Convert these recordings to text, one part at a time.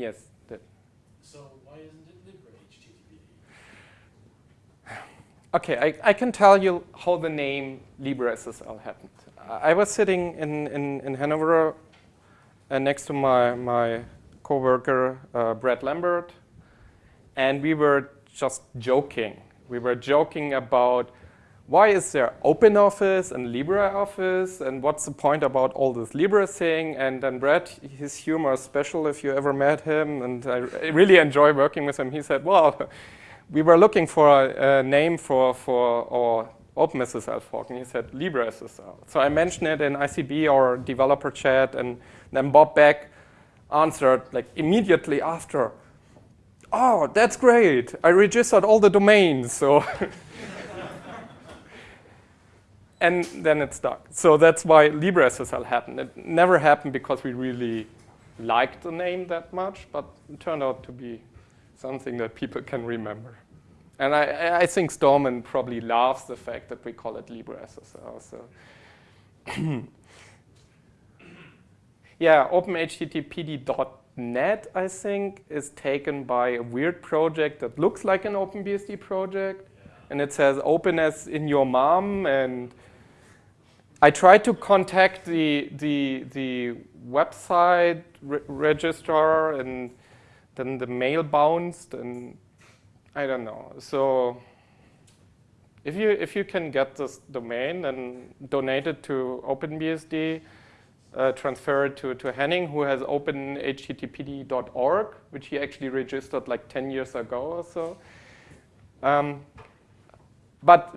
Yes. So why isn't it Libre HTTPD? Okay, I, I can tell you how the name LibreSSL happened. I was sitting in, in, in Hanover uh, next to my, my coworker, uh, Brad Lambert, and we were just joking. We were joking about why is there OpenOffice and LibreOffice and what's the point about all this Libre thing? And then Brad, his humor is special if you ever met him, and I really enjoy working with him. He said, well, we were looking for a, a name for, for our OpenSSL fork, and he said LibreSSL. So I mentioned it in ICB or developer chat, and then Bob Beck answered like immediately after, oh, that's great. I registered all the domains, so. and then it stuck. So that's why LibreSSL happened. It never happened because we really liked the name that much, but it turned out to be something that people can remember. And I, I think Stallman probably loves the fact that we call it LibreSSL. So yeah, OpenHTTPD.net, I think, is taken by a weird project that looks like an OpenBSD project. And it says open as in your mom. And I tried to contact the, the, the website re registrar, and then the mail bounced. And I don't know. So if you, if you can get this domain and donate it to OpenBSD, uh, transfer it to, to Henning, who has openhttpd.org, which he actually registered like 10 years ago or so. Um, but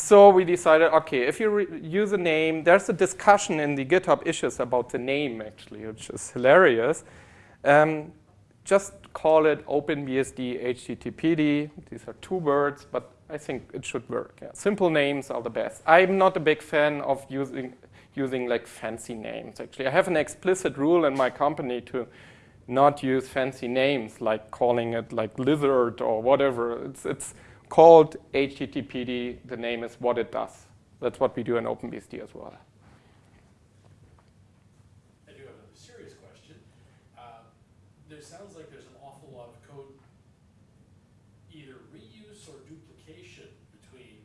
so we decided, okay, if you use a name, there's a discussion in the GitHub issues about the name, actually, which is hilarious. Um, just call it OpenBSD HTTPD. These are two words, but I think it should work. Yeah. Simple names are the best. I'm not a big fan of using using like fancy names. Actually, I have an explicit rule in my company to not use fancy names, like calling it like lizard or whatever. It's it's called HTTPD. The name is what it does. That's what we do in OpenBSD as well. I do have a serious question. Uh, there sounds like there's an awful lot of code either reuse or duplication between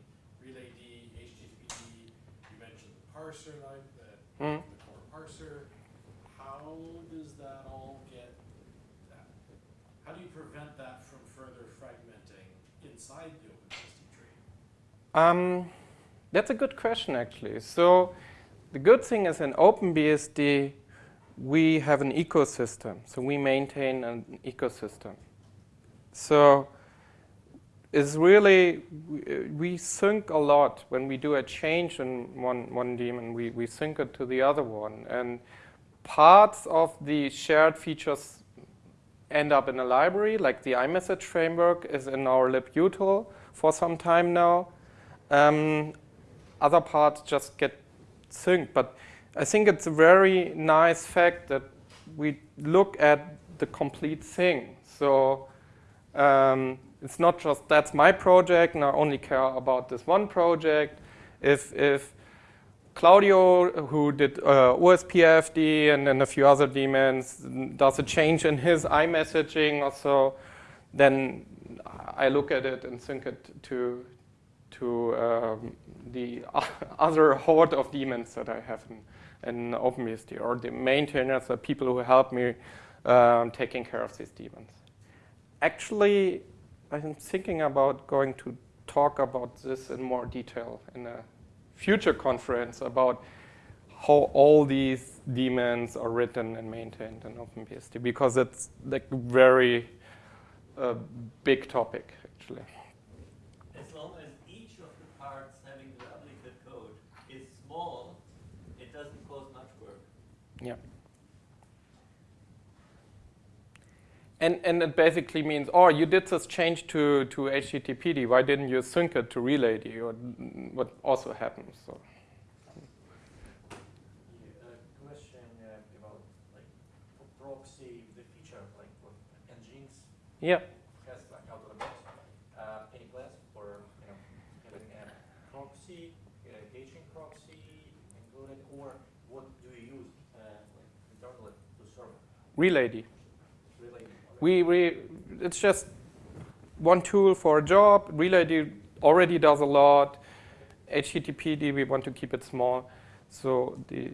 relayD, HTTPD, you mentioned the parser, like the, mm. the core parser. How does that all get, how do you prevent that from further fragmenting inside the tree? Um, that's a good question, actually. So the good thing is in OpenBSD, we have an ecosystem. So we maintain an ecosystem. So is really, we sync a lot. When we do a change in one, one daemon, we, we sync it to the other one. And parts of the shared features end up in a library, like the iMessage framework is in our libutil for some time now. Um, other parts just get synced. But I think it's a very nice fact that we look at the complete thing. So um, it's not just that's my project and I only care about this one project. If, if Claudio, who did uh, OSPFD and then a few other daemons, does a change in his iMessaging or so, then I look at it and sync it to, to um, the other horde of daemons that I have in, in OpenBSD, or the maintainers, the people who help me um, taking care of these daemons. Actually, I'm thinking about going to talk about this in more detail in a future conference about how all these daemons are written and maintained in OpenBSD because it's like very uh, big topic actually. As long as each of the parts having the duplicate code is small, it doesn't cause much work. Yeah. And, and it basically means, oh, you did this change to, to HTTPD. Why didn't you sync it to RelayD? Or what also happens. So. question uh, about proxy, the feature like what Nginx yeah. has like out of the box. Uh, any plans for you know having a proxy, a caching proxy included, or what do you use uh, like internally to serve? RelayD. RelayD. We, we, it's just one tool for a job. RelayD already does a lot. HTTPD, we want to keep it small. So the,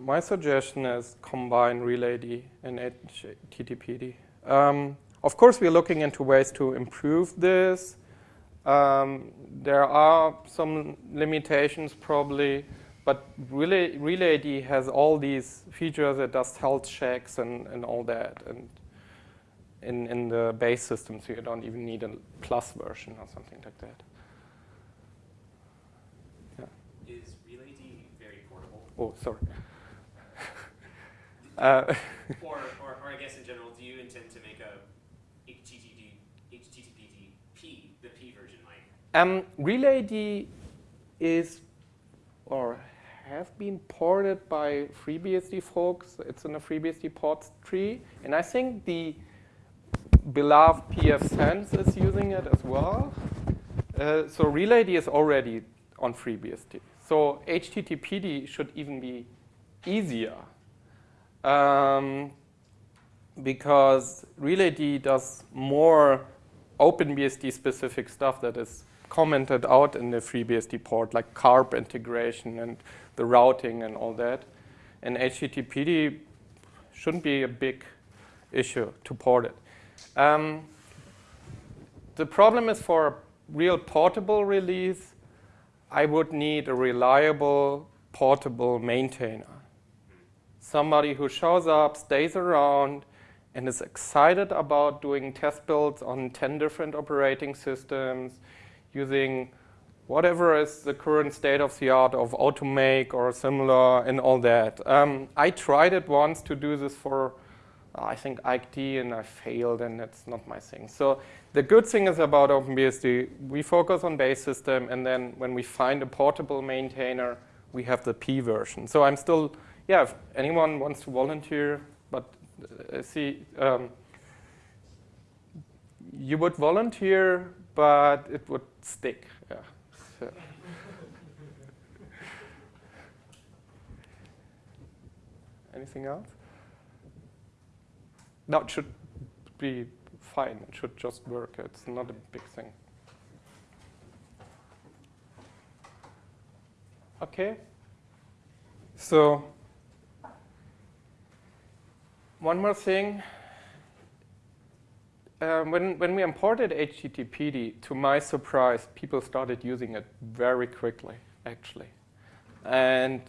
my suggestion is combine RelayD and HTTPD. Um, of course, we're looking into ways to improve this. Um, there are some limitations probably, but Relay, RelayD has all these features. It does health checks and, and all that. And in, in the base system, so you don't even need a plus version or something like that. Is RelayD very portable? Oh, sorry. uh, or, or, or I guess in general, do you intend to make a HTTP, HTTPD P, the P version like? um, RelayD is, or have been ported by FreeBSD folks. It's in a FreeBSD ports tree. And I think the beloved pfSense is using it as well. Uh, so RelayD is already on FreeBSD. So HTTPD should even be easier um, because RelayD does more OpenBSD specific stuff that is commented out in the FreeBSD port, like CARP integration and the routing and all that. And HTTPD shouldn't be a big issue to port it. Um, the problem is for a real portable release, I would need a reliable portable maintainer. Somebody who shows up, stays around, and is excited about doing test builds on 10 different operating systems, using whatever is the current state of the art of Automake or similar and all that. Um, I tried it once to do this for I think iked and I failed and that's not my thing. So the good thing is about OpenBSD, we focus on base system and then when we find a portable maintainer, we have the P version. So I'm still, yeah, if anyone wants to volunteer, but uh, see, um, you would volunteer, but it would stick. Yeah. So. Anything else? No, it should be fine. It should just work. It's not a big thing. Okay. So one more thing. Um, when, when we imported HTTPD, to my surprise, people started using it very quickly, actually. And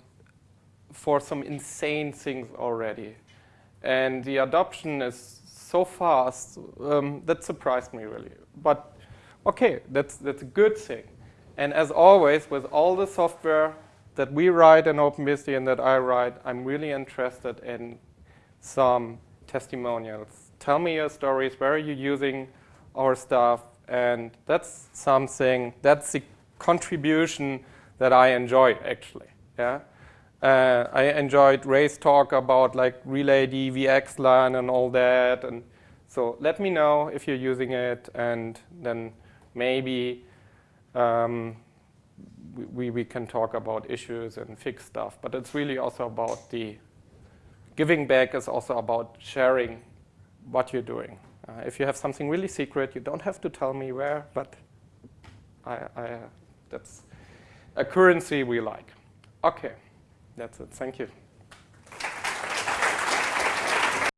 for some insane things already. And the adoption is so fast, um, that surprised me really. But okay, that's, that's a good thing. And as always, with all the software that we write in OpenBSD and that I write, I'm really interested in some testimonials. Tell me your stories, where are you using our stuff? And that's something, that's the contribution that I enjoy actually. Yeah. Uh, I enjoyed Ray's talk about like RelayD, VXLAN and all that. And so let me know if you're using it and then maybe um, we, we can talk about issues and fix stuff. But it's really also about the giving back is also about sharing what you're doing. Uh, if you have something really secret, you don't have to tell me where, but I, I, that's a currency we like. Okay. That's it. Thank you.